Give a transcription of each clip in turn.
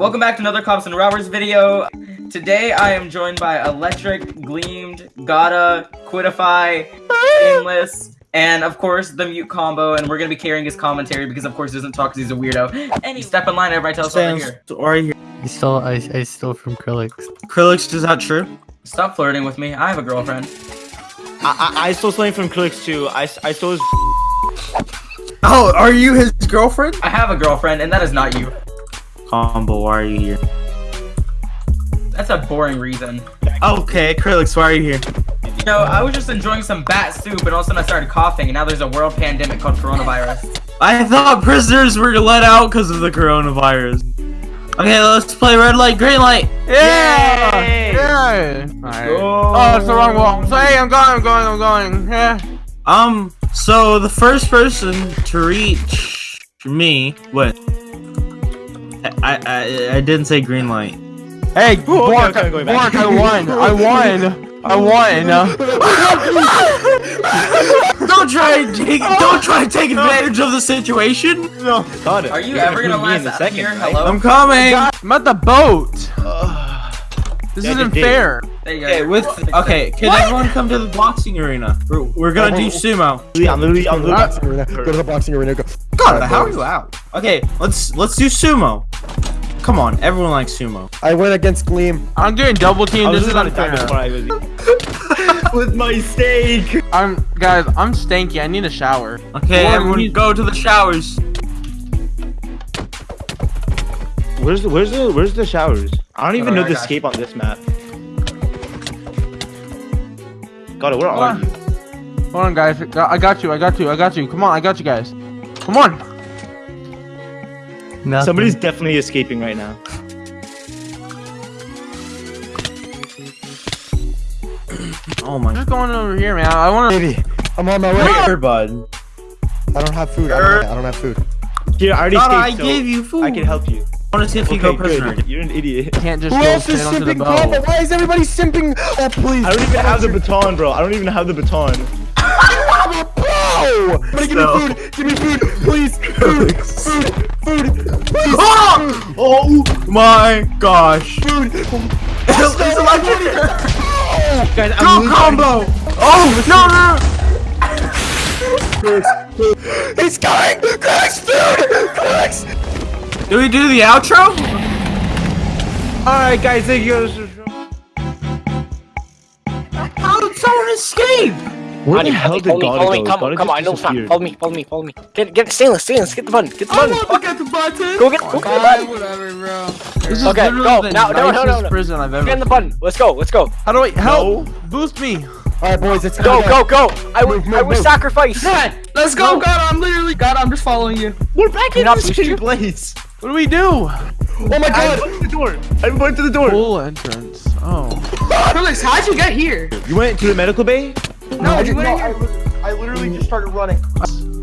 Welcome back to another Cops and Robbers video. Today I am joined by Electric, Gleamed, Gotta, Quitify, Aimless, and of course the Mute Combo, and we're gonna be carrying his commentary because of course he doesn't talk because he's a weirdo. Any step in line, everybody tell us over here. Right here. I stole I, I stole from Krillix. Krillix, is that true? Stop flirting with me. I have a girlfriend. I, I, I stole something from Krillix too. I, I stole his. Oh, are you his girlfriend? I have a girlfriend, and that is not you. Combo, why are you here? That's a boring reason. Okay, Krillix, why are you here? You know, I was just enjoying some bat soup, and all of a sudden I started coughing, and now there's a world pandemic called coronavirus. I thought prisoners were let out because of the coronavirus. Okay, let's play red light, green light. Yeah! Yay! Yeah! Alright. Go. Oh, it's the wrong wall. So, hey, I'm going, I'm going, I'm going. Yeah. Um, so the first person to reach me, what? I I I didn't say green light. Hey, oh, okay, Bork, okay, going Bork. I won. I won. I won. don't try and take don't try and take advantage of the situation. no. Got it. Are you You're ever gonna include me in last the second, here? Hello? I'm coming. I'm at the boat. This Yeah, isn't fair. There you go. Okay, with okay, can everyone come to the boxing arena? We're, we're gonna do oh. sumo. I'm literally, I'm the literally. boxing arena. Go to the boxing arena. Go. God, how are you out? Okay, let's let's do sumo. Come on, everyone likes sumo. I went against Gleam. I'm doing double team. This is about to die unfair. I was. With my steak. I'm, guys, I'm stanky. I need a shower. Okay, Lord, everyone we- go to the showers. Where's the, where's the, where's the showers? I don't even Sorry, know the escape on this map. Got it. Where Hold are on. you? Hold on, guys. I got you. I got you. I got you. Come on, I got you guys. Come on. Nothing. Somebody's definitely escaping right now. Oh my Just going over here, man. I want to. Baby, I'm on my way. god, bud. I don't have food. I don't, I don't have food. Here, I already God, I so gave you food. I can help you. I want to see if you Okay, go prisoner. good. You're an idiot. Can't just Who go else is straight onto the simping combo? boat. Why is everybody simping? Oh, please. I don't even have the baton, bro. I don't even have the baton. Bro! Somebody give me food. Give me food, please. Food. Food. Food. Please. Oh! oh my gosh. Food. it's electric. Guys, I'm Go combo. Oh no no. He's coming. Cracks food. Cracks. Do we do the outro? Alright, guys, thank you. How did someone escape? Where the hell did follow me, God follow go? me, come, God come on, I know just stop. Follow me, follow me, follow me. Get, get, stainless, stainless, get the button, get the button. Look get the button. Go get, go get the button. whatever, bro. This is Okay, literally go. the No, no, no, no, nicest no. prison I've ever. Get in the button. Let's go, let's go. How do I help? Boost me. All right, boys. It's Go, time to go, go. I would, I move, would move. sacrifice. Let's go, God. I'm literally God. I'm just following you. We're back in I this boost you? same place. What do we do? Oh my God! I'm God. going to the door. I'm going to the door. Full entrance. Oh. Felix, how'd you get here? You went to the medical bay? No, I, you just, no, I, I literally just started running.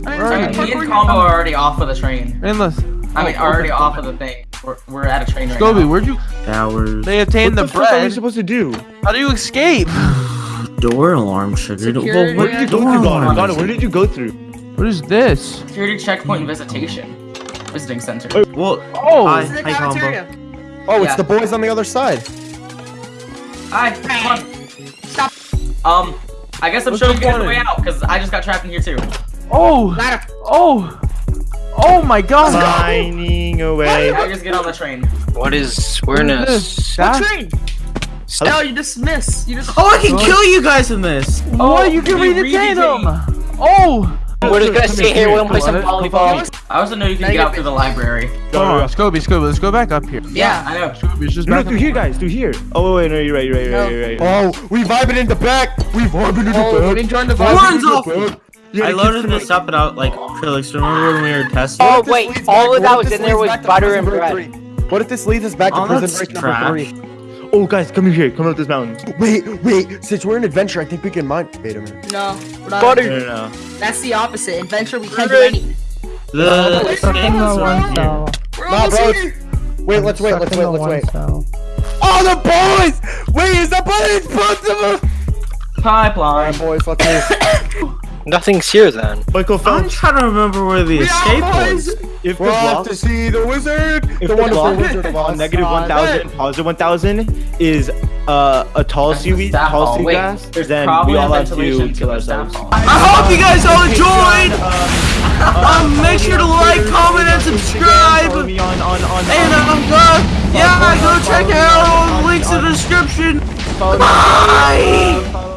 Where are Me you? and Combo are already off of the train. Endless. I mean, already off of the thing. We're, we're at a train right Scobie, now. where'd you? Showers. They obtained what the, the, fuck are we supposed to do? How do you escape? Door alarm triggered. Well, Security what Where did you go through, alarm Ghana? Ghana, where did you go through? What is this? Security checkpoint visitation. Visiting center. Wait, Well, Oh. hi, This is the hi, combo. cafeteria. Oh, it's Yeah. the boys on the other side. Hi, come on. Stop. Um, I guess I'm What's showing you guys the way out because I just got trapped in here too. Oh. Oh. Oh my God. Signing away. I just get on the train. What is, we're in What is this? Train? No, you dismiss. You just. Oh, I can kill you guys in this. Oh, you can we redetain redetain. them. Oh. We're just gonna Come stay here, here, we're gonna play some What? volleyball. I also know you can get out through the library. Come on, Scobie, Scobie, let's go back up here. Yeah, I know. Scobie, it's just No, back through here, guys. Through here. Oh, wait, no, you're right, you're right, you're right, you're right. Oh, we vibing in the back. We vibing in the Oh, back. let me join the Vibing Horns in off. back. I loaded this up and I like Krillix. Remember when we were testing? Oh, What if this wait, all of that was in there leads was butter and bread. What if this leads us back to Oh, prison that's break number trash. three? Oh, guys, come here. Come up this mountain. Wait, wait. Since we're in adventure, I think we can mine. Wait a minute. No, we're not. No, no, no. That's the opposite. Adventure, we can't do anything. The Wait, skins no, are no. here. We're Nah, bro. Wait, let's wait. Let's wait. Let's wait. Oh, the boys! Wait, is that boys? Both of them. Pipeline. right, boys. Let's. Nothing's here then. Michael I'm trying to remember where the escape was. If the We're off block, to see the wizard, if the the wonderful block wizard of Oz. negative one thousand, positive one thousand is uh, a tall seaweed, tall hall. sea Wait, grass, there's then we all have to to kill ourselves. hall. I hope you guys all enjoyed. Um, make sure to like, comment, and subscribe. Follow me on on on. And um, uh, yeah, go check out all the links in the description. follow me on Bye. Twitter,